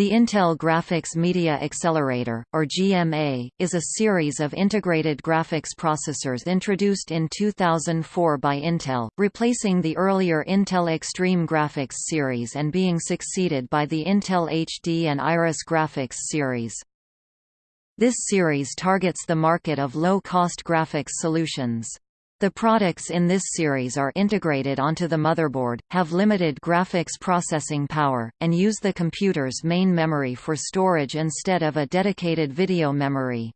The Intel Graphics Media Accelerator, or GMA, is a series of integrated graphics processors introduced in 2004 by Intel, replacing the earlier Intel Extreme Graphics series and being succeeded by the Intel HD and Iris Graphics series. This series targets the market of low-cost graphics solutions. The products in this series are integrated onto the motherboard, have limited graphics processing power, and use the computer's main memory for storage instead of a dedicated video memory.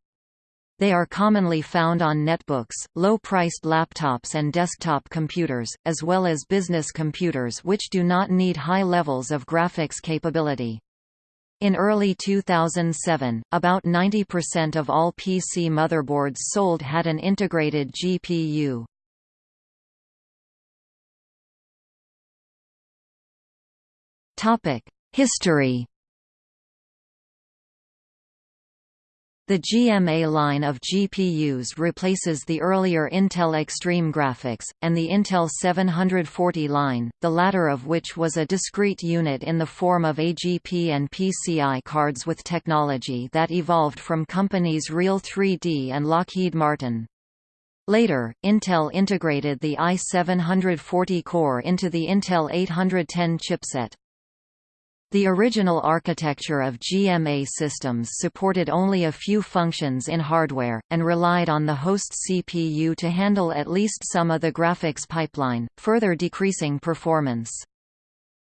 They are commonly found on netbooks, low-priced laptops and desktop computers, as well as business computers which do not need high levels of graphics capability. In early 2007, about 90% of all PC motherboards sold had an integrated GPU. History The GMA line of GPUs replaces the earlier Intel Extreme Graphics, and the Intel 740 line, the latter of which was a discrete unit in the form of AGP and PCI cards with technology that evolved from companies Real 3D and Lockheed Martin. Later, Intel integrated the i740 core into the Intel 810 chipset. The original architecture of GMA systems supported only a few functions in hardware, and relied on the host CPU to handle at least some of the graphics pipeline, further decreasing performance.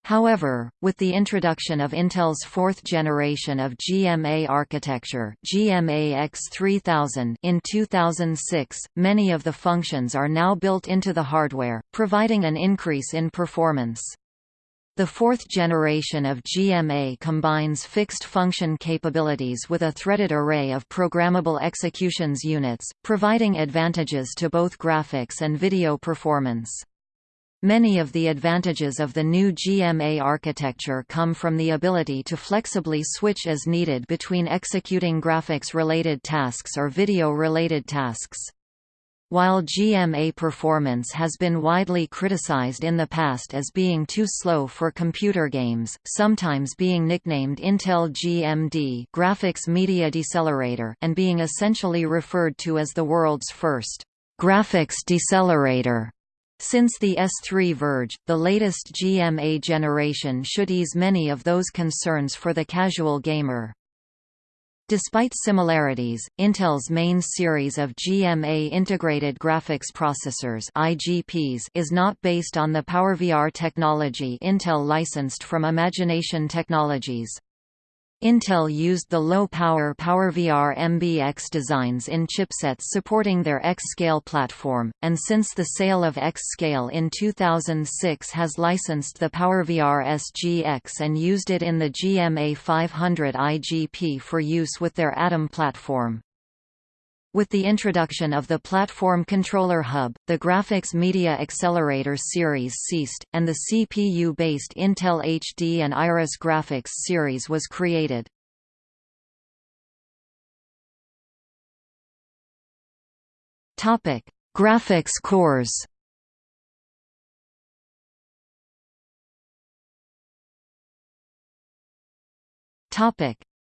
However, with the introduction of Intel's fourth generation of GMA architecture GMA X3000 in 2006, many of the functions are now built into the hardware, providing an increase in performance. The fourth generation of GMA combines fixed function capabilities with a threaded array of programmable executions units, providing advantages to both graphics and video performance. Many of the advantages of the new GMA architecture come from the ability to flexibly switch as needed between executing graphics-related tasks or video-related tasks. While GMA performance has been widely criticized in the past as being too slow for computer games, sometimes being nicknamed Intel GMD Graphics Media Decelerator and being essentially referred to as the world's first graphics decelerator. Since the S3 ViRGE, the latest GMA generation should ease many of those concerns for the casual gamer. Despite similarities, Intel's main series of GMA integrated graphics processors IGPs is not based on the PowerVR technology Intel licensed from Imagination Technologies. Intel used the low-power PowerVR MBX designs in chipsets supporting their X-Scale platform, and since the sale of X-Scale in 2006 has licensed the PowerVR SGX and used it in the GMA 500 IGP for use with their Atom platform. With the introduction of the Platform Controller Hub, the Graphics Media Accelerator series ceased, and the CPU-based Intel HD and Iris Graphics series was created. Graphics cores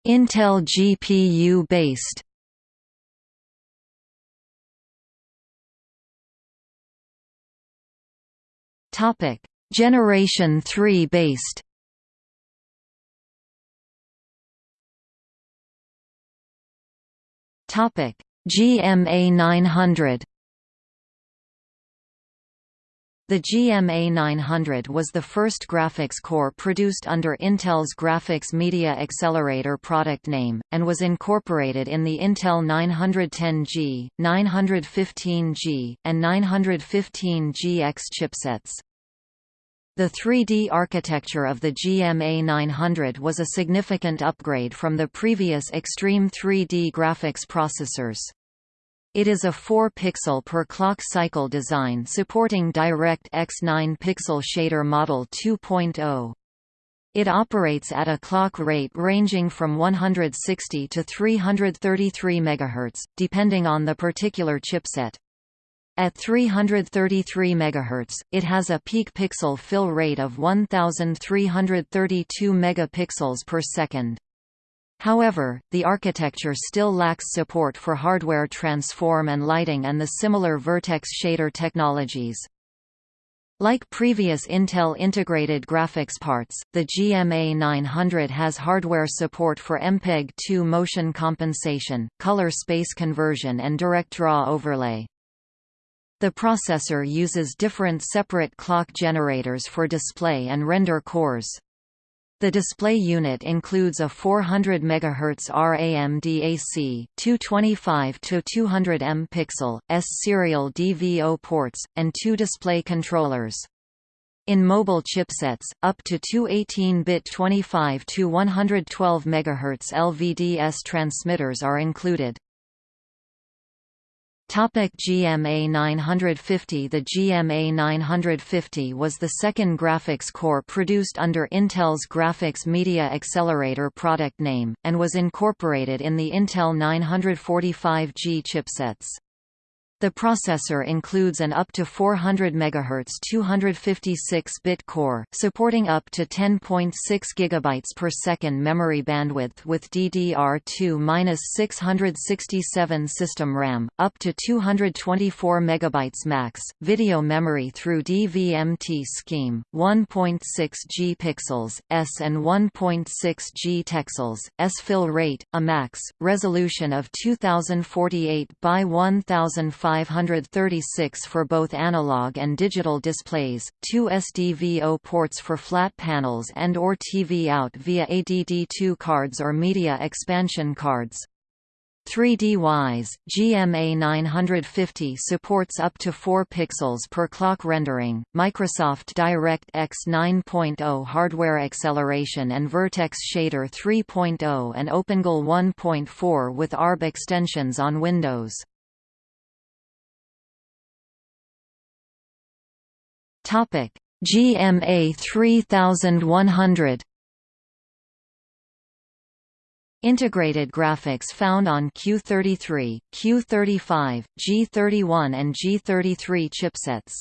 Intel GPU-based Topic: Generation 3 based. Topic: GMA 900. The GMA 900 was the first graphics core produced under Intel's Graphics Media Accelerator product name, and was incorporated in the Intel 910G, 915G, and 915GX chipsets. The 3D architecture of the GMA 900 was a significant upgrade from the previous Extreme 3D graphics processors. It is a 4-pixel per clock cycle design supporting DirectX 9-pixel shader model 2.0. It operates at a clock rate ranging from 160 to 333 MHz, depending on the particular chipset. At 333 MHz, it has a peak pixel fill rate of 1332 megapixels per second. However, the architecture still lacks support for hardware transform and lighting and the similar vertex shader technologies. Like previous Intel integrated graphics parts, the GMA 900 has hardware support for MPEG-2 motion compensation, color space conversion and direct draw overlay. The processor uses different separate clock generators for display and render cores. The display unit includes a 400 MHz RAM DAC, 225 to 200 M pixel, S serial DVO ports, and two display controllers. In mobile chipsets, up to two 18-bit 25 to 112 MHz LVDS transmitters are included. Topic GMA 950 The GMA 950 was the second graphics core produced under Intel's Graphics Media Accelerator product name, and was incorporated in the Intel 945G chipsets. The processor includes an up to 400 MHz 256-bit core, supporting up to 10.6 GB per second memory bandwidth with DDR2-667 system RAM, up to 224 MB max, video memory through DVMT scheme, 1.6 G pixels, S and 1.6 G texels, S fill rate, a max, resolution of 2048 by 1005 536 for both analog and digital displays, two SDVO ports for flat panels and or TV out via ADD2 cards or media expansion cards. 3D-wise, GMA 950 supports up to 4 pixels per clock rendering, Microsoft DirectX 9.0 hardware acceleration and Vertex Shader 3.0 and OpenGL 1.4 with ARB extensions on Windows. Topic: GMA 3100 Integrated graphics found on Q33, Q35, G31 and G33 chipsets.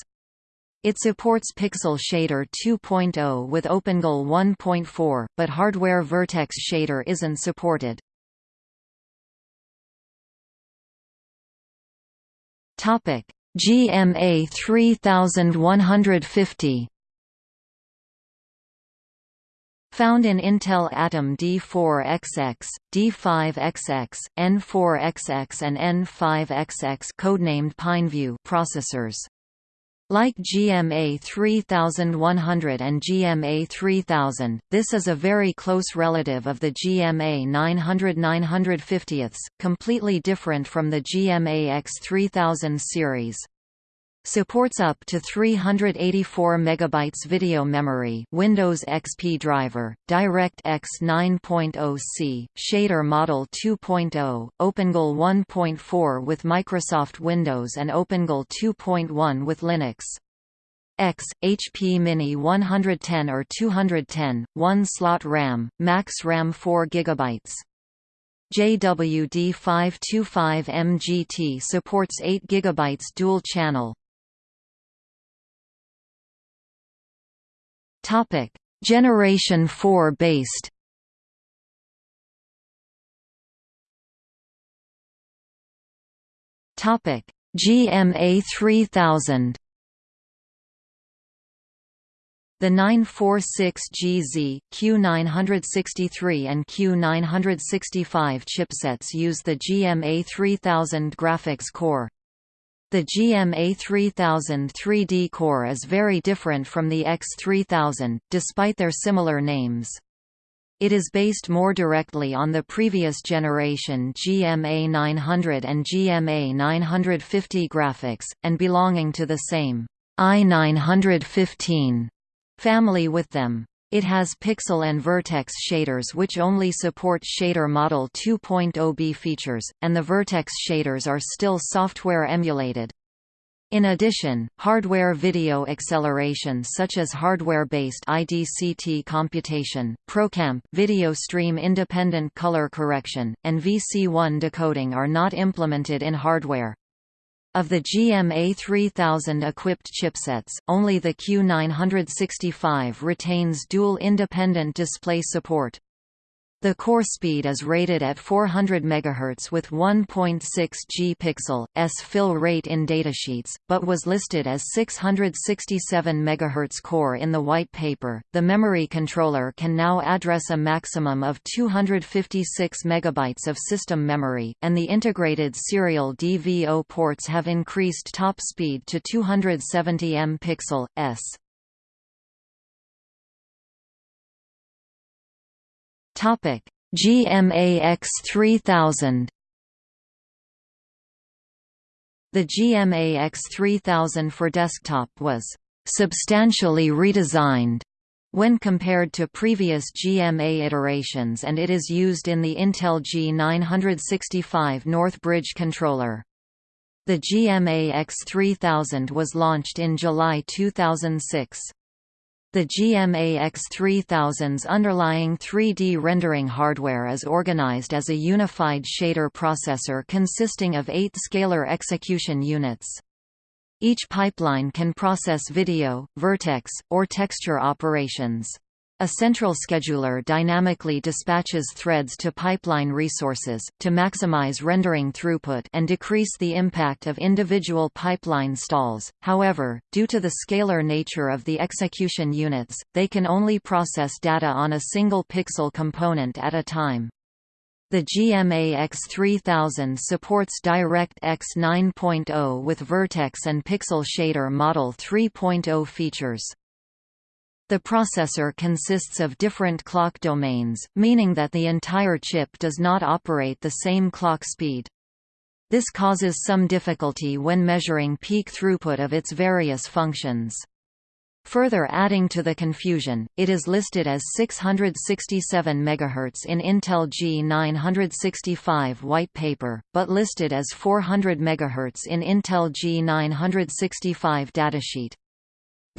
It supports Pixel Shader 2.0 with OpenGL 1.4, but hardware Vertex Shader isn't supported. Topic: GMA 3150 Found in Intel Atom D4XX, D5XX, N4XX and N5XX codenamed Pineview processors. Like GMA 3100 and GMA 3000, this is a very close relative of the GMA 900 950ths, completely different from the GMA X3000 series. Supports up to 384 megabytes video memory Windows XP driver, DirectX 9.0C, Shader Model 2.0, OpenGL 1.4 with Microsoft Windows and OpenGL 2.1 with Linux. X, HP Mini 110 or 210, 1 slot RAM, max RAM 4 GB. JWD525MGT supports 8 GB dual channel, Topic: Generation 4 based. Topic: GMA 3000. The 946GZ, Q963 and Q965 chipsets use the GMA 3000 graphics core. The GMA 3000 3D core is very different from the X3000, despite their similar names. It is based more directly on the previous generation GMA 900 and GMA 950 graphics, and belonging to the same i915 family with them. It has pixel and vertex shaders which only support Shader Model 2.0b features, and the vertex shaders are still software emulated. In addition, hardware video acceleration such as hardware-based IDCT computation, ProCamp video stream independent color correction, and VC1 decoding are not implemented in hardware. Of the GMA 3000 equipped chipsets, only the Q965 retains dual independent display support. The core speed is rated at 400 MHz with 1.6 G pixel s fill rate in datasheets, but was listed as 667 MHz core in the white paper. The memory controller can now address a maximum of 256 MB of system memory, and the integrated serial DVO ports have increased top speed to 270 m pixel s. Topic: GMA X3000. The GMA X3000 for desktop was substantially redesigned when compared to previous GMA iterations and it is used in the Intel G965 Northbridge controller. The GMA X3000 was launched in July 2006. The GMA X3000's underlying 3D rendering hardware is organized as a unified shader processor consisting of eight scalar execution units. Each pipeline can process video, vertex, or texture operations. A central scheduler dynamically dispatches threads to pipeline resources, to maximize rendering throughput and decrease the impact of individual pipeline stalls. However, due to the scalar nature of the execution units, they can only process data on a single pixel component at a time. The GMA X3000 supports DirectX 9.0 with Vertex and Pixel Shader Model 3.0 features. The processor consists of different clock domains, meaning that the entire chip does not operate the same clock speed. This causes some difficulty when measuring peak throughput of its various functions. Further adding to the confusion, it is listed as 667 MHz in Intel G965 white paper, but listed as 400 MHz in Intel G965 datasheet.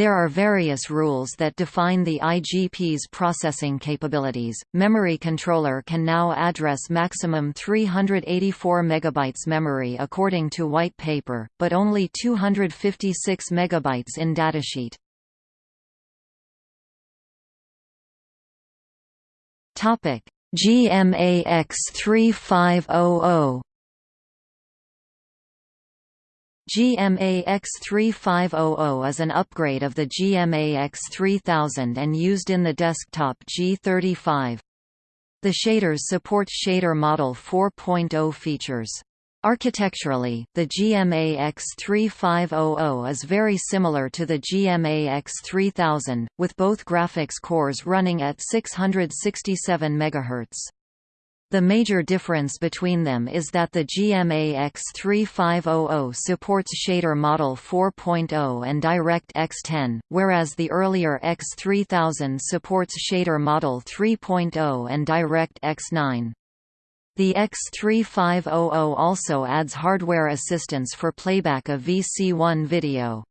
There are various rules that define the IGP's processing capabilities. Memory controller can now address maximum 384 megabytes memory according to white paper, but only 256 megabytes in datasheet. Topic: GMA X3500 GMA X3500 is an upgrade of the GMA X3000 and used in the desktop G35. The shaders support Shader Model 4.0 features. Architecturally, the GMA X3500 is very similar to the GMA X3000, with both graphics cores running at 667 MHz. The major difference between them is that the GMA X3500 supports Shader Model 4.0 and DirectX 10, whereas the earlier X3000 supports Shader Model 3.0 and DirectX 9. The X3500 also adds hardware assistance for playback of VC1 video.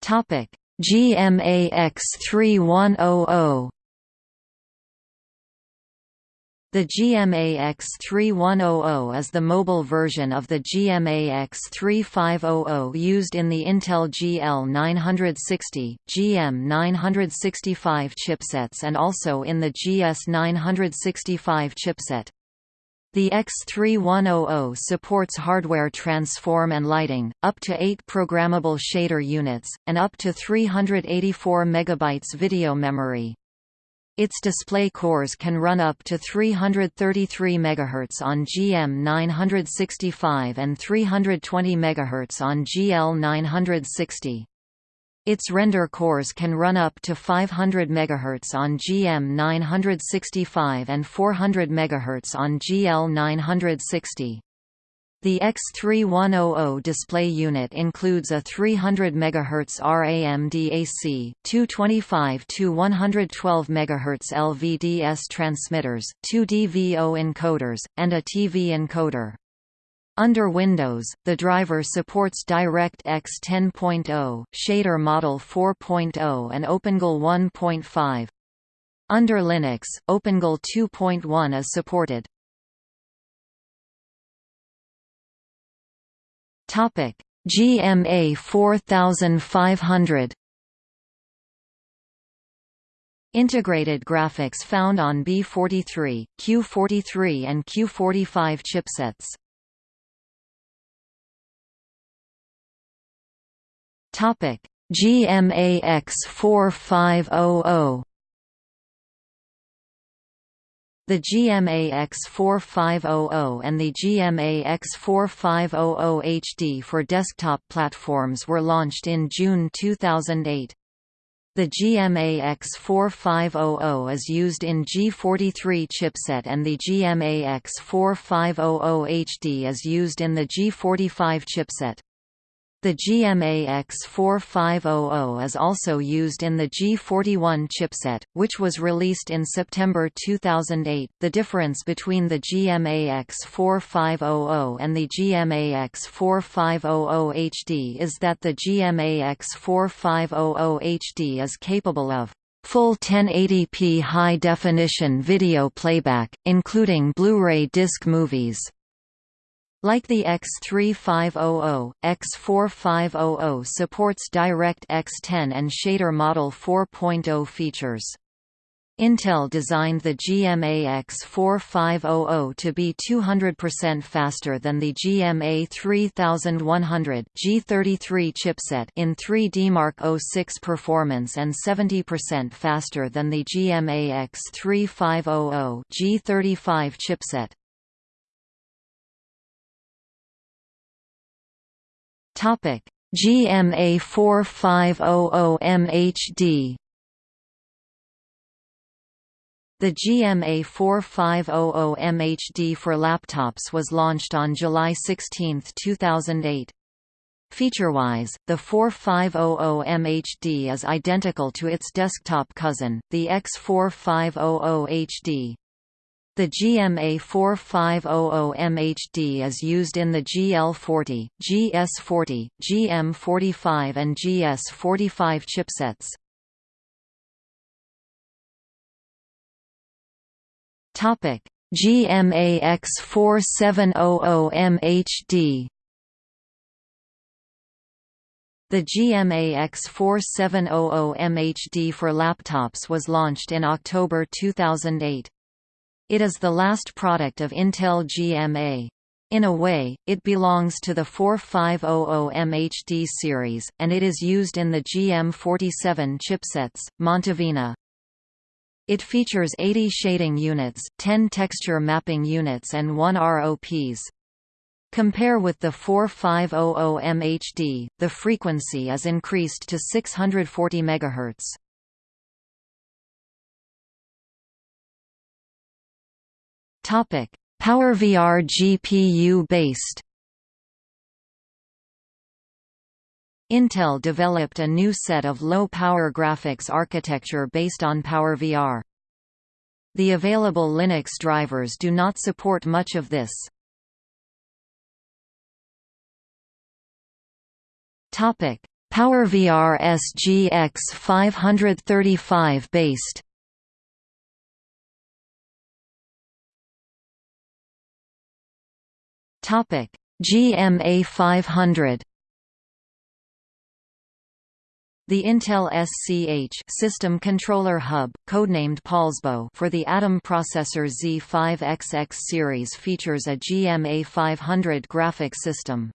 Topic: GMA X3100 The GMA X3100 is the mobile version of the GMA X3500 used in the Intel GL960, GM965 chipsets and also in the GS965 chipset. The X3100 supports hardware transform and lighting, up to 8 programmable shader units, and up to 384 MB video memory. Its display cores can run up to 333 MHz on GM965 and 320 MHz on GL960. Its render cores can run up to 500 MHz on GM965 and 400 MHz on GL960. The X3100 display unit includes a 300 MHz RAM DAC, two 25 to 112 MHz LVDS transmitters, two DVO encoders, and a TV encoder. Under Windows, the driver supports DirectX 10.0, Shader Model 4.0 and OpenGL 1.5. Under Linux, OpenGL 2.1 is supported. GMA 4500 Integrated graphics found on B43, Q43 and Q45 chipsets. Topic: GMA X4500 The GMA X4500 and the GMA X4500 HD for desktop platforms were launched in June 2008. The GMA X4500 is used in G43 chipset and the GMA X4500 HD is used in the G45 chipset. The GMA X4500 is also used in the G41 chipset, which was released in September 2008. The difference between the GMA X4500 and the GMA X4500 HD is that the GMA X4500 HD is capable of full 1080p high-definition video playback, including Blu-ray disc movies. Like the X3500, X4500 supports DirectX 10 and Shader Model 4.0 features. Intel designed the GMA X4500 to be 200% faster than the GMA 3100 G33 chipset in 3D Mark 06 performance and 70% faster than the GMA X3500 G35 chipset. Topic: GMA 4500 MHD The GMA 4500 MHD for laptops was launched on July 16, 2008. Feature-wise, the 4500 MHD is identical to its desktop cousin, the X4500 HD. The GMA 4500 MHD is used in the GL40, GS40, GM45 and GS45 chipsets. Topic: GMA X4700 MHD The GMA X4700 MHD for laptops was launched in October 2008. It is the last product of Intel GMA. In a way, it belongs to the 4500 MHD series, and it is used in the GM47 chipsets, Montevina. It features 80 shading units, 10 texture mapping units and 1 ROPs. Compare with the 4500 MHD, the frequency is increased to 640 MHz. Topic: PowerVR GPU based. Intel developed a new set of low-power graphics architecture based on PowerVR. The available Linux drivers do not support much of this. PowerVR SGX 535 based. Topic: GMA 500. The Intel SCH System Controller Hub, codenamed Poulsbo for the Atom processor Z5XX series features a GMA 500 graphic system.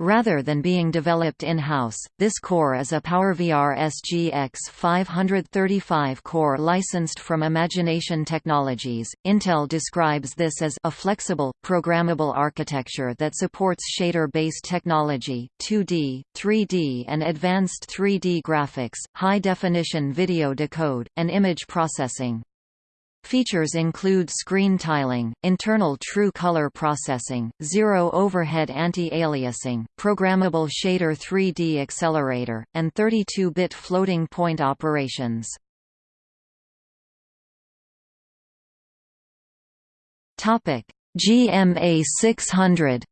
Rather than being developed in-house, this core is a PowerVR SGX 535 core licensed from Imagination Technologies. Intel describes this as a flexible, programmable architecture that supports shader-based technology, 2D, 3D and advanced 3D graphics, high-definition video decode, and image processing. Features include screen tiling, internal true color processing, zero overhead anti-aliasing, programmable shader 3D accelerator, and 32-bit floating point operations. GMA 600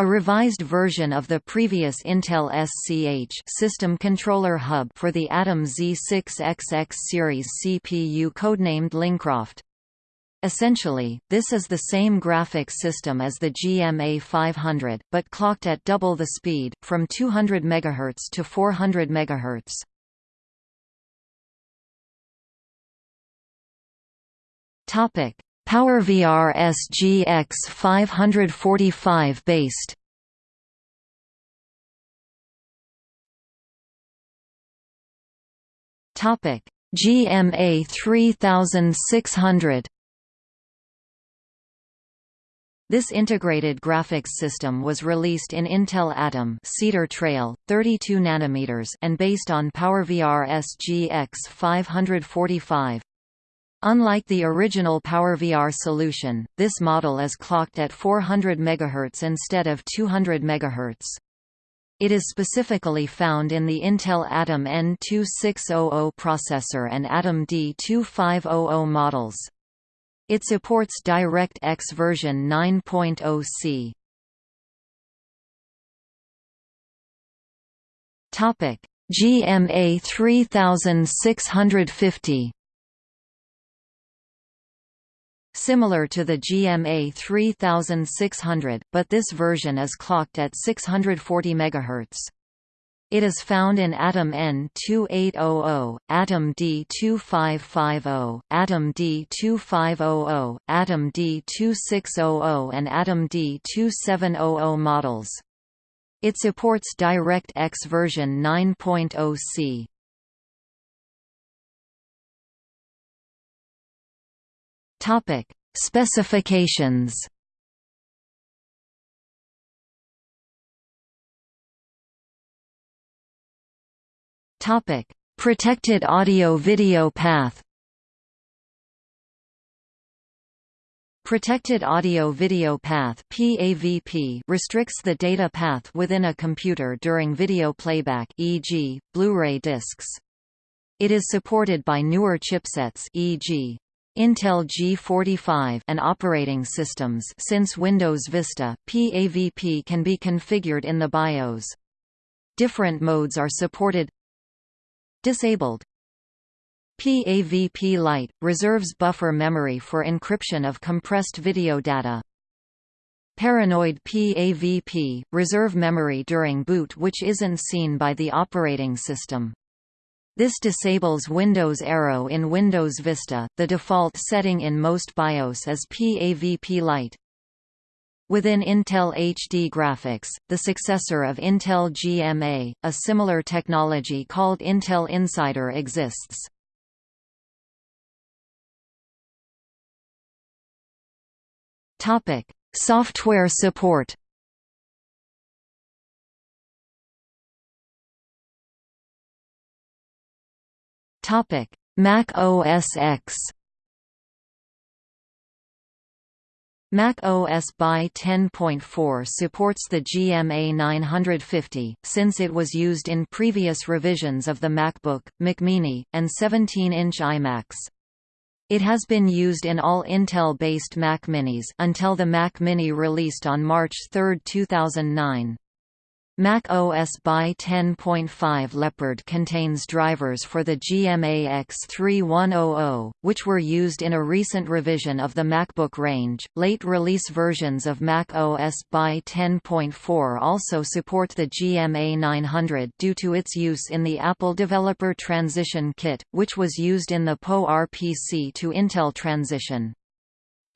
a revised version of the previous Intel SCH system controller hub for the Atom Z6XX series CPU codenamed Lincroft. Essentially, this is the same graphics system as the GMA 500, but clocked at double the speed, from 200 MHz to 400 MHz. Topic: PowerVR SGX 545 based. Topic: GMA 3600. This integrated graphics system was released in Intel Atom Cedar Trail, 32 nanometers, and based on PowerVR SGX 545. Unlike the original PowerVR solution, this model is clocked at 400 MHz instead of 200 MHz. It is specifically found in the Intel Atom N2600 processor and Atom D2500 models. It supports DirectX version 9.0c. Topic: GMA 3650 Similar to the GMA 3600, but this version is clocked at 640 MHz. It is found in Atom N2800, Atom D2550, Atom D2500, Atom D2600 and Atom D2700 models. It supports DirectX version 9.0c. Topic: Specifications. Topic: Protected audio-video path. Protected Audio-Video Path (PAVP) restricts the data path within a computer during video playback, e.g., Blu-ray discs. It is supported by newer chipsets, e.g. Intel G45 and operating systems since Windows Vista, PAVP can be configured in the BIOS. Different modes are supported Disabled PAVP Lite – reserves buffer memory for encryption of compressed video data. Paranoid PAVP – reserve memory during boot which isn't seen by the operating system. This disables Windows Aero in Windows Vista. The default setting in most BIOS is PAVP Lite. Within Intel HD Graphics, the successor of Intel GMA, a similar technology called Intel Insider exists. Topic: Software support. Topic: Mac OS X. Mac OS BY 10.4 supports the GMA 950, since it was used in previous revisions of the MacBook, Mac Mini, and 17-inch iMacs. It has been used in all Intel-based Mac Minis until the Mac Mini released on March 3, 2009. Mac OS BY 10.5 Leopard contains drivers for the GMA X3100, which were used in a recent revision of the MacBook range. Late release versions of Mac OS BY 10.4 also support the GMA 900 due to its use in the Apple Developer Transition Kit, which was used in the PowerPC to Intel transition.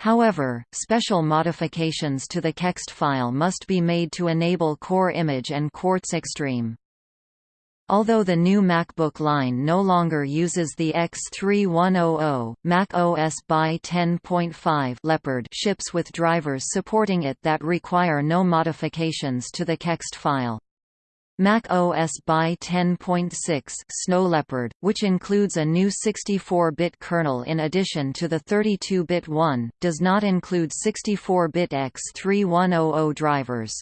However, special modifications to the KEXT file must be made to enable Core Image and Quartz Extreme. Although the new MacBook line no longer uses the X3100, Mac OS BY 10.5 Leopard ships with drivers supporting it that require no modifications to the KEXT file. Mac OS BY 10.6 Snow Leopard, which includes a new 64-bit kernel in addition to the 32-bit one, does not include 64-bit X3100 drivers.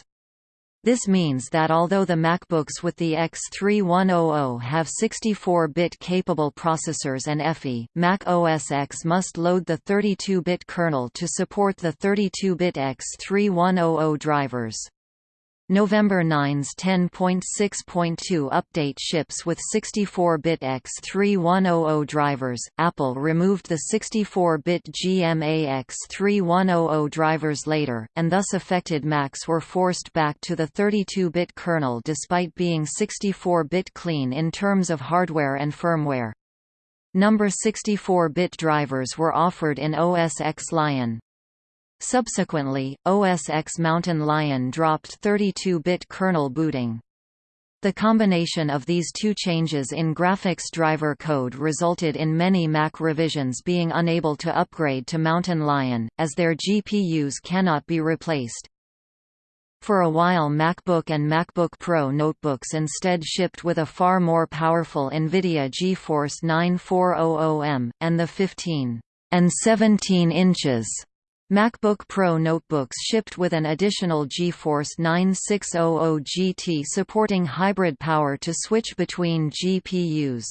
This means that although the MacBooks with the X3100 have 64-bit capable processors and EFI, Mac OS X must load the 32-bit kernel to support the 32-bit X3100 drivers. November 9's 10.6.2 update ships with 64-bit X3100 drivers. Apple removed the 64-bit GMA X3100 drivers later, and thus affected Macs were forced back to the 32-bit kernel despite being 64-bit clean in terms of hardware and firmware. Number 64-bit drivers were offered in OS X Lion. Subsequently, OS X Mountain Lion dropped 32-bit kernel booting. The combination of these two changes in graphics driver code resulted in many Mac revisions being unable to upgrade to Mountain Lion, as their GPUs cannot be replaced. For a while MacBook and MacBook Pro notebooks instead shipped with a far more powerful NVIDIA GeForce 9400M, and the 15 and 17 inches MacBook Pro notebooks shipped with an additional GeForce 9600 GT supporting hybrid power to switch between GPUs.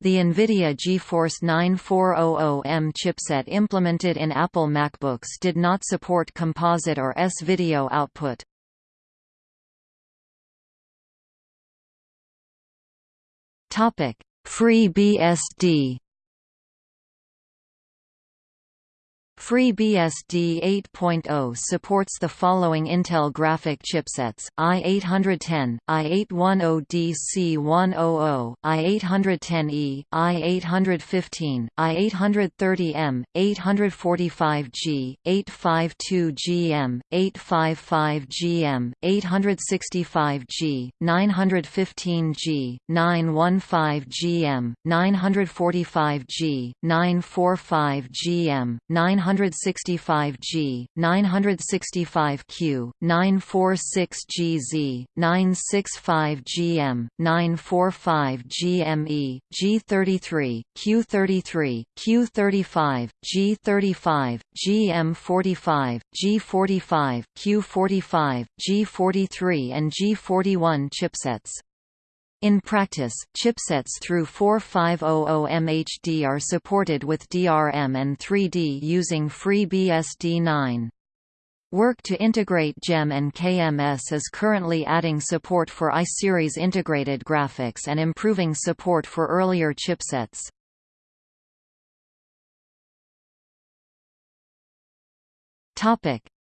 The NVIDIA GeForce 9400M chipset implemented in Apple MacBooks did not support composite or S-video output. FreeBSD FreeBSD 8.0 supports the following Intel graphic chipsets, i810, i810DC100, i810E, i815, i830M, 845G, 852GM, 855GM, 865G, 915G, 915GM, 945G, 945GM, 900 965G, 965Q, 946GZ, 965GM, 945GME, G33, Q33, Q35, G35, GM45, G45, Q45, G43 and G41 chipsets. In practice, chipsets through 4500MHD are supported with DRM and 3D using FreeBSD 9. Work to integrate GEM and KMS is currently adding support for iSeries integrated graphics and improving support for earlier chipsets.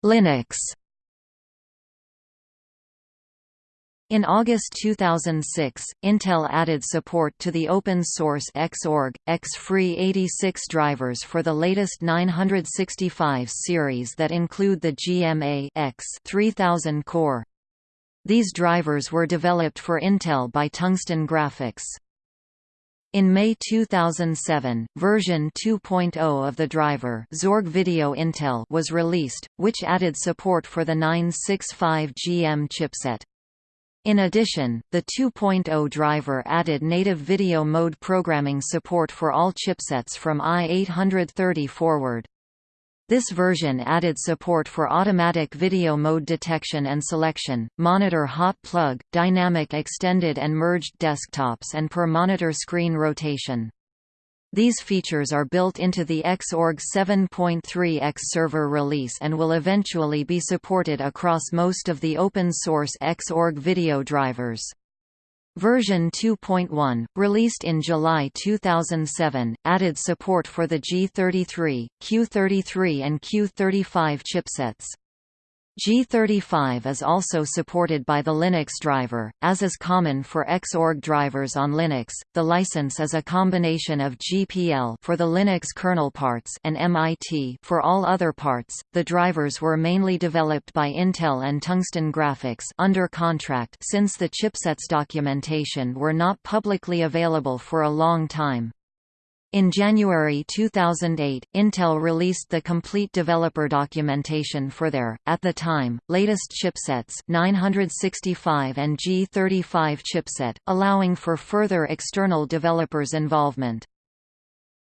Linux In August 2006, Intel added support to the open-source Xorg, X-Free 86 drivers for the latest 965 series that include the GMA X 3000 core. These drivers were developed for Intel by Tungsten Graphics. In May 2007, version 2.0 of the driver Xorg Video Intel was released, which added support for the 965 GM chipset. In addition, the 2.0 driver added native video mode programming support for all chipsets from i830 forward. This version added support for automatic video mode detection and selection, monitor hot plug, dynamic extended and merged desktops and per monitor screen rotation. These features are built into the Xorg 7.3 X server release and will eventually be supported across most of the open-source Xorg video drivers. Version 2.1, released in July 2007, added support for the G33, Q33 and Q35 chipsets. G35 is also supported by the Linux driver, as is common for Xorg drivers on Linux. The license is a combination of GPL for the Linux kernel parts and MIT for all other parts. The drivers were mainly developed by Intel and Tungsten Graphics under contract since the chipsets documentation were not publicly available for a long time. In January 2008, Intel released the complete developer documentation for their, at the time, latest chipsets 965 and G35 chipset, allowing for further external developers' involvement.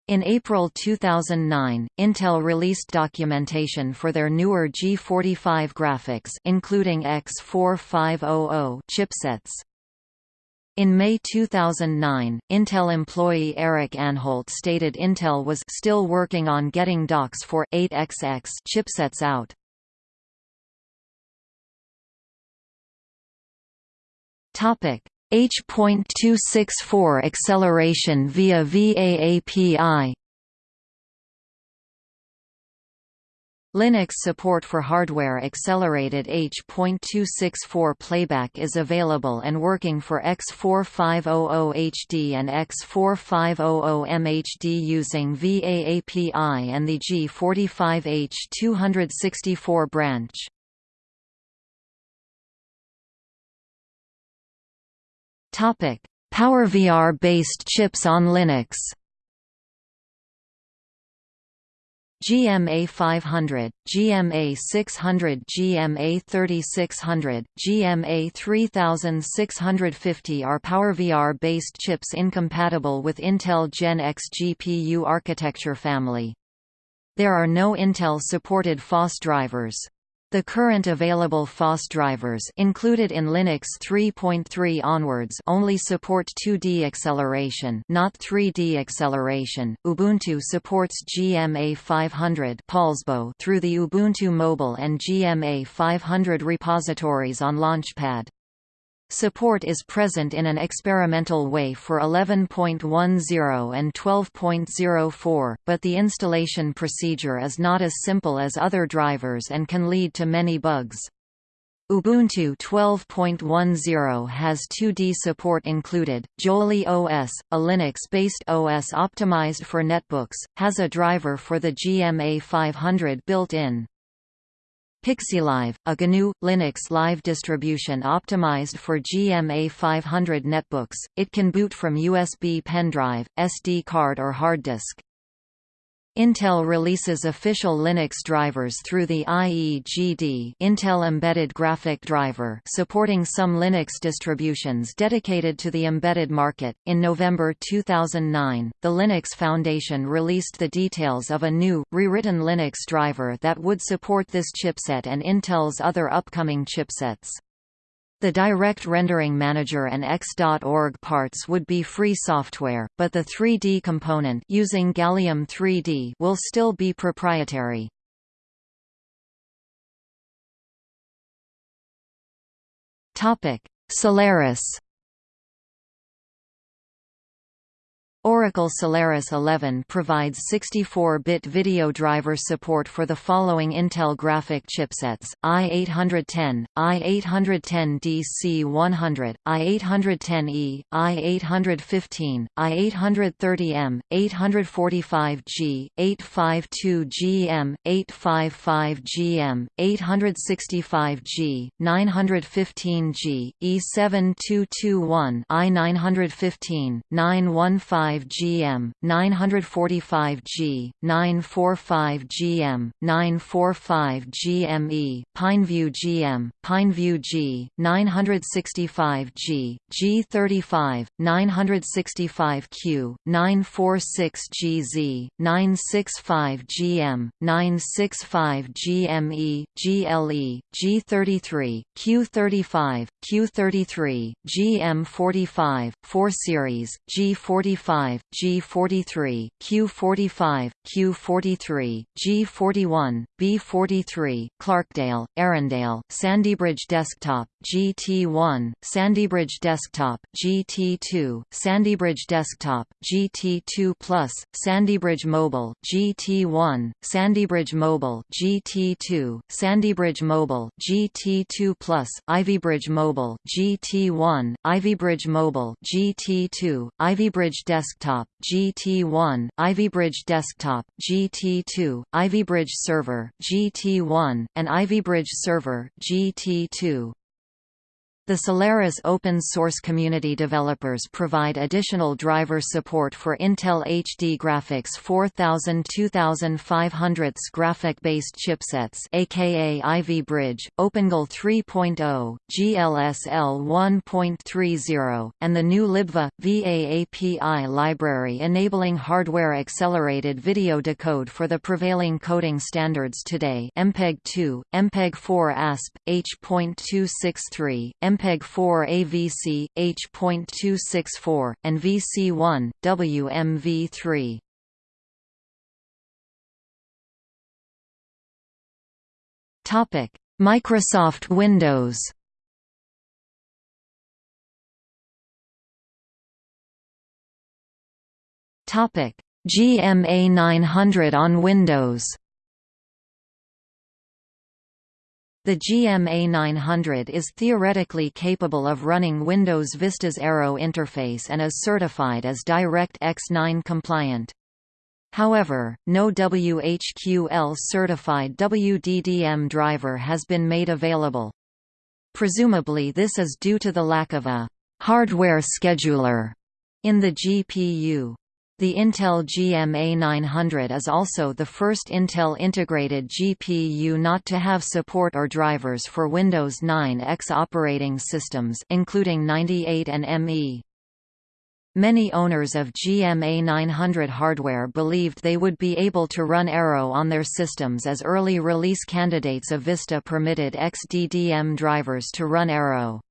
In April 2009, Intel released documentation for their newer G45 graphics including X4500 chipsets. In May 2009, Intel employee Eric Anholt stated Intel was still working on getting docs for 8XX chipsets out. Topic: H.264 acceleration via VAAPI Linux support for hardware-accelerated H.264 playback is available and working for X4500HD and X4500MHD using VAAPI and the G45H264 branch. PowerVR-based chips on Linux GMA 500, GMA 600 GMA 3600, GMA 3650 are PowerVR-based chips incompatible with Intel Gen X GPU architecture family. There are no Intel-supported FOSS drivers. The current available FOSS drivers included in Linux 3.3 onwards only support 2D acceleration, not 3D acceleration. Ubuntu supports GMA 500 through the Ubuntu Mobile and GMA 500 repositories on Launchpad. Support is present in an experimental way for 11.10 and 12.04, but the installation procedure is not as simple as other drivers and can lead to many bugs. Ubuntu 12.10 has 2D support included. Joli OS, a Linux-based OS optimized for netbooks, has a driver for the GMA 500 built in. PixiLive, a GNU Linux live distribution optimized for GMA 500 netbooks, it can boot from USB pen drive, SD card or hard disk. Intel releases official Linux drivers through the IEGD Intel Embedded Graphic Driver supporting some Linux distributions dedicated to the embedded market. In November 2009, the Linux Foundation released the details of a new, rewritten Linux driver that would support this chipset and Intel's other upcoming chipsets. The Direct Rendering Manager and X.org parts would be free software, but the 3D component using Gallium 3D will still be proprietary. Topic: Solaris Oracle Solaris 11 provides 64-bit video driver support for the following Intel graphic chipsets, i810, i810DC100, i810E, i815, i830M, 845G, 852GM, 855GM, 865G, 915G, E7221, i915, 915 GM, 945G, 945GM, 945GME, Pineview GM, Pineview G, 965G, G35, 965Q, 946GZ, 965GM, 965GME, GLE, G33, Q35, Q33, GM45, 4 Series, G45 G43, Q45, Q43, G41, B43, Clarkdale, Arrandale, Sandybridge Desktop, GT1, Sandybridge Desktop, GT2, Sandybridge Desktop, GT2 Plus, Sandybridge Mobile, GT1, Sandybridge Mobile, GT2, Sandybridge Mobile, GT2 Plus, Ivybridge Mobile, GT1, Ivybridge Mobile, GT2, Ivybridge Desktop Desktop GT1, Ivybridge Desktop GT2, Ivybridge Server GT1, and Ivybridge Server GT2. The Solaris open source community developers provide additional driver support for Intel HD Graphics 4000 2500 graphic-based chipsets aka Ivy Bridge, OpenGL 3.0, GLSL 1.30, and the new libva VAAPI library enabling hardware-accelerated video decode for the prevailing coding standards today MPEG-2, MPEG-4 ASP, H.263, MPEG-4 AVC, H.264, and VC1, WMV3. Microsoft Windows Topic GMA 900 on Windows The GMA 900 is theoretically capable of running Windows Vista's Aero interface and is certified as DirectX 9 compliant. However, no WHQL-certified WDDM driver has been made available. Presumably this is due to the lack of a «hardware scheduler» in the GPU. The Intel GMA 900 is also the first Intel integrated GPU not to have support or drivers for Windows 9 X operating systems including 98 and ME. Many owners of GMA 900 hardware believed they would be able to run Aero on their systems as early release candidates of Vista permitted XDDM drivers to run Aero.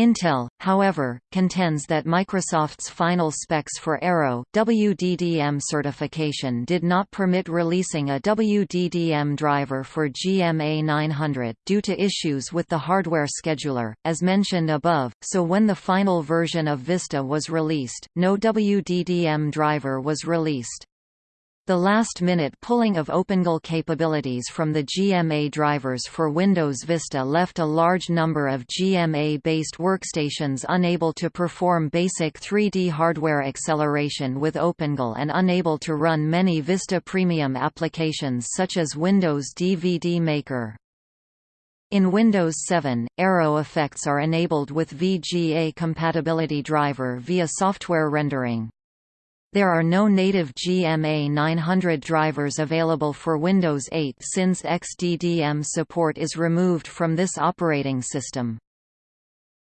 Intel, however, contends that Microsoft's final specs for Aero WDDM certification did not permit releasing a WDDM driver for GMA 900 due to issues with the hardware scheduler, as mentioned above, so when the final version of Vista was released, no WDDM driver was released. The last-minute pulling of OpenGL capabilities from the GMA drivers for Windows Vista left a large number of GMA-based workstations unable to perform basic 3D hardware acceleration with OpenGL and unable to run many Vista Premium applications such as Windows DVD Maker. In Windows 7, Aero effects are enabled with VGA compatibility driver via software rendering. There are no native GMA 900 drivers available for Windows 8 since XDDM support is removed from this operating system.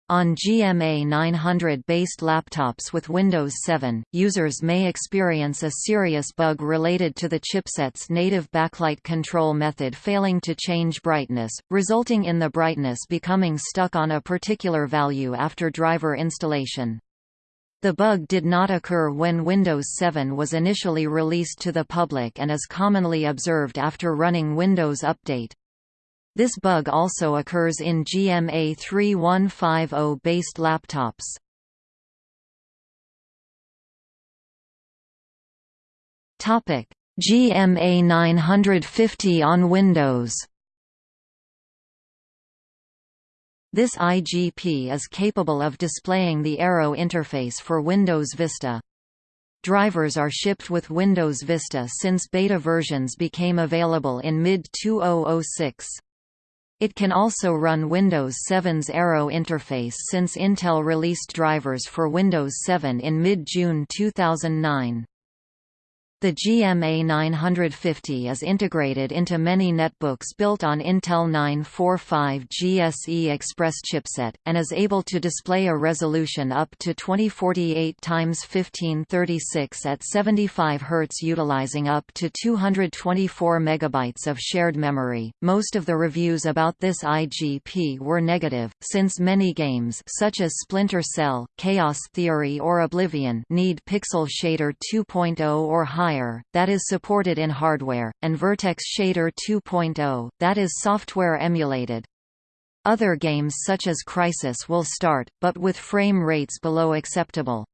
On GMA 900-based laptops with Windows 7, users may experience a serious bug related to the chipset's native backlight control method failing to change brightness, resulting in the brightness becoming stuck on a particular value after driver installation. The bug did not occur when Windows 7 was initially released to the public and is commonly observed after running Windows Update. This bug also occurs in GMA 3150-based laptops. GMA 950 on Windows This IGP is capable of displaying the Aero interface for Windows Vista. Drivers are shipped with Windows Vista since beta versions became available in mid-2006. It can also run Windows 7's Aero interface since Intel released drivers for Windows 7 in mid-June 2009. The GMA 950 is integrated into many netbooks built on Intel 945 GSE Express chipset, and is able to display a resolution up to 2048 x 1536 at 75 Hz utilizing up to 224 MB of shared memory. Most of the reviews about this IGP were negative, since many games such as Splinter Cell, Chaos Theory or Oblivion need Pixel Shader 2.0 or higher higher, that is supported in hardware, and Vertex Shader 2.0, that is software emulated. Other games such as Crysis will start, but with frame rates below acceptable.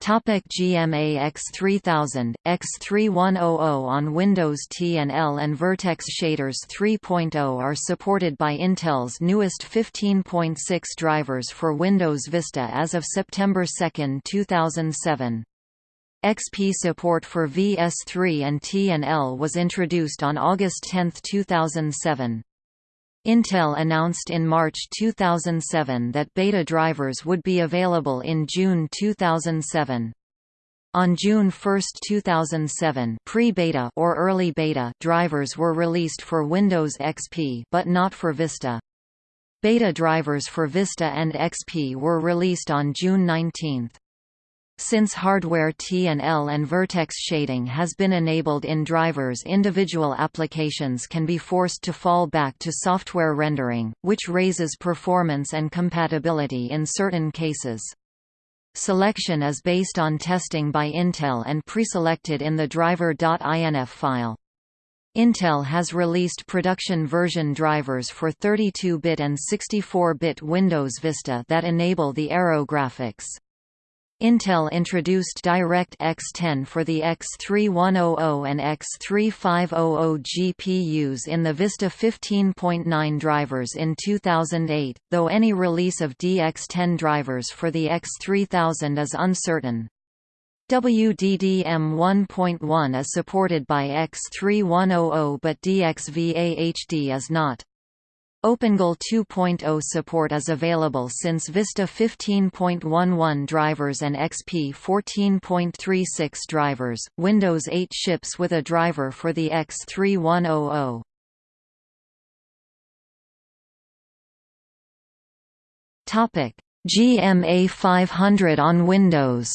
Topic GMA X3000, X3100 on Windows T&L and Vertex Shaders 3.0 are supported by Intel's newest 15.6 drivers for Windows Vista as of September 2, 2007. XP support for VS3 and T&L was introduced on August 10, 2007. Intel announced in March 2007 that beta drivers would be available in June 2007. On June 1, 2007, pre-beta or early beta drivers were released for Windows XP but not for Vista. Beta drivers for Vista and XP were released on June 19. Since hardware T&L and vertex shading has been enabled in drivers individual applications can be forced to fall back to software rendering, which raises performance and compatibility in certain cases. Selection is based on testing by Intel and preselected in the driver.inf file. Intel has released production version drivers for 32-bit and 64-bit Windows Vista that enable the Aero graphics. Intel introduced DirectX 10 for the X3100 and X3500 GPUs in the Vista 15.9 drivers in 2008, though any release of DX10 drivers for the X3000 is uncertain. WDDM 1.1 is supported by X3100 but DXVA HD is not. OpenGL 2.0 support is available since Vista 15.11 drivers and XP 14.36 drivers. Windows 8 ships with a driver for the X3100. Topic: GMA 500 on Windows.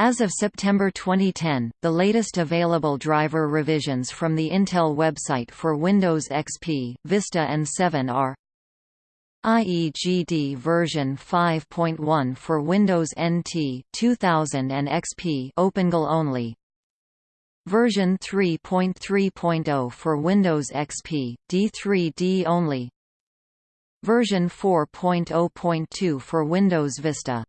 As of September 2010, the latest available driver revisions from the Intel website for Windows XP, Vista and 7 are IEGD version 5.1 for Windows NT 2000 and XP OpenGL only. Version 3.3.0 for Windows XP D3D only. Version 4.0.2 for Windows Vista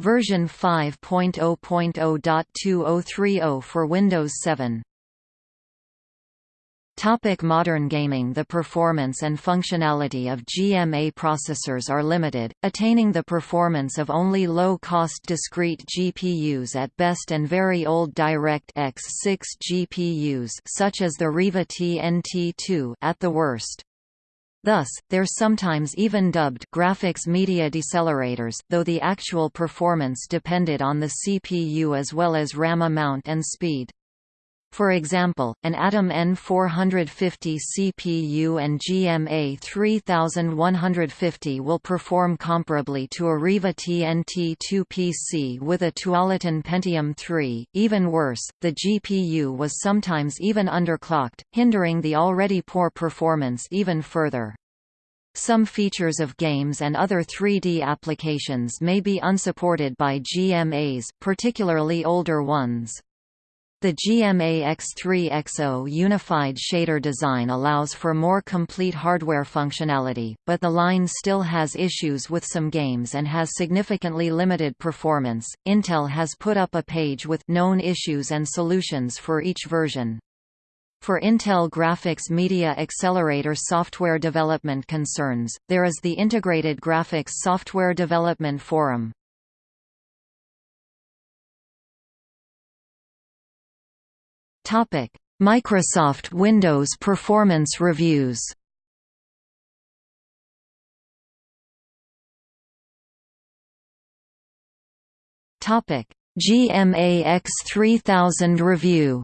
Version 5.0.0.2030 for Windows 7 Topic modern gaming The performance and functionality of GMA processors are limited, attaining the performance of only low-cost discrete GPUs at best and very old DirectX 6 GPUs such as the Riva TNT2 at the worst. Thus, they're sometimes even dubbed graphics media decelerators, though the actual performance depended on the CPU as well as RAM amount and speed. For example, an Atom N450 CPU and GMA 3150 will perform comparably to a Riva TNT2 PC with a Tualatin Pentium 3. Even worse, the GPU was sometimes even underclocked, hindering the already poor performance even further. Some features of games and other 3D applications may be unsupported by GMAs, particularly older ones. The GMA X3XO unified shader design allows for more complete hardware functionality, but the line still has issues with some games and has significantly limited performance. Intel has put up a page with known issues and solutions for each version. For Intel Graphics Media Accelerator software development concerns, there is the Integrated Graphics Software Development Forum. Microsoft Windows Performance Reviews. Topic: GMA X3000 review.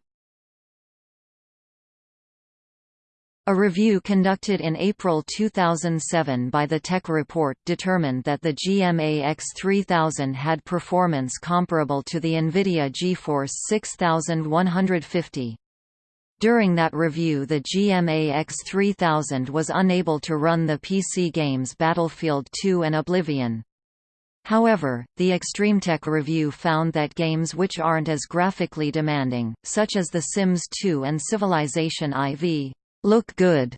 A review conducted in April 2007 by the Tech Report determined that the GMA X3000 had performance comparable to the NVIDIA GeForce 6150. During that review the GMA X3000 was unable to run the PC games Battlefield 2 and Oblivion. However, the ExtremeTech review found that games which aren't as graphically demanding, such as The Sims 2 and Civilization IV, look good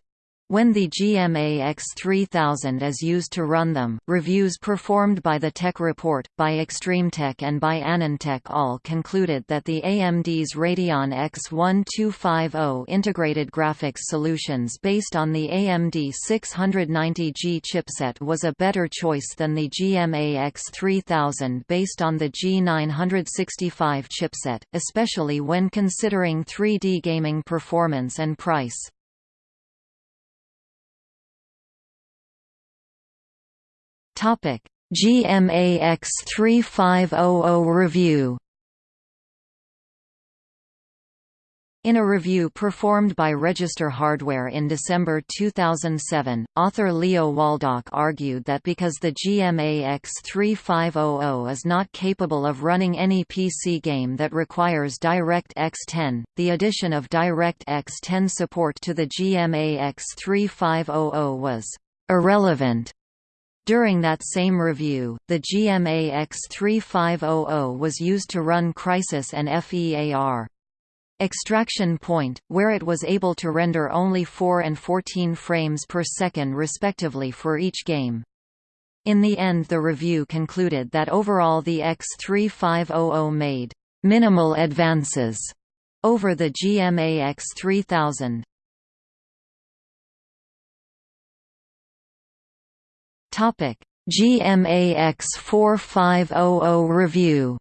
when the GMA X3000 is used to run them, reviews performed by the Tech Report, by ExtremeTech and by AnandTech all concluded that the AMD's Radeon X1250 integrated graphics solutions based on the AMD 690G chipset was a better choice than the GMA X3000 based on the G965 chipset, especially when considering 3D gaming performance and price. Topic: GMA X3500 review. In a review performed by Register Hardware in December 2007, author Leo Waldock argued that because the GMA X3500 is not capable of running any PC game that requires DirectX 10, the addition of DirectX 10 support to the GMA X3500 was irrelevant. During that same review, the GMA X3500 was used to run Crysis and FEAR. Extraction Point, where it was able to render only 4 and 14 frames per second respectively for each game. In the end the review concluded that overall the X3500 made «minimal advances» over the GMA X3000. GMA X4500 review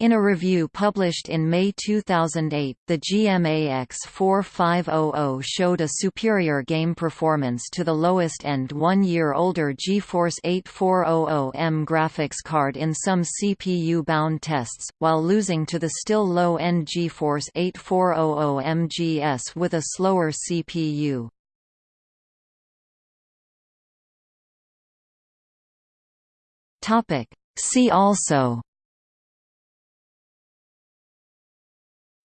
In a review published in May 2008, the GMA X4500 showed a superior game performance to the lowest-end one-year-older GeForce 8400M graphics card in some CPU-bound tests, while losing to the still low-end GeForce 8400M GS with a slower CPU. See also.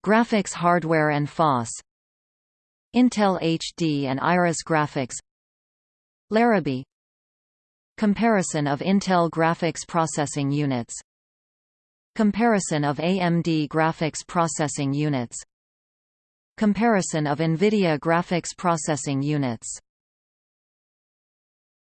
Graphics hardware and FOSS Intel HD and Iris graphics. Larrabee. Comparison of Intel graphics processing units. Comparison of AMD graphics processing units. Comparison of NVIDIA graphics processing units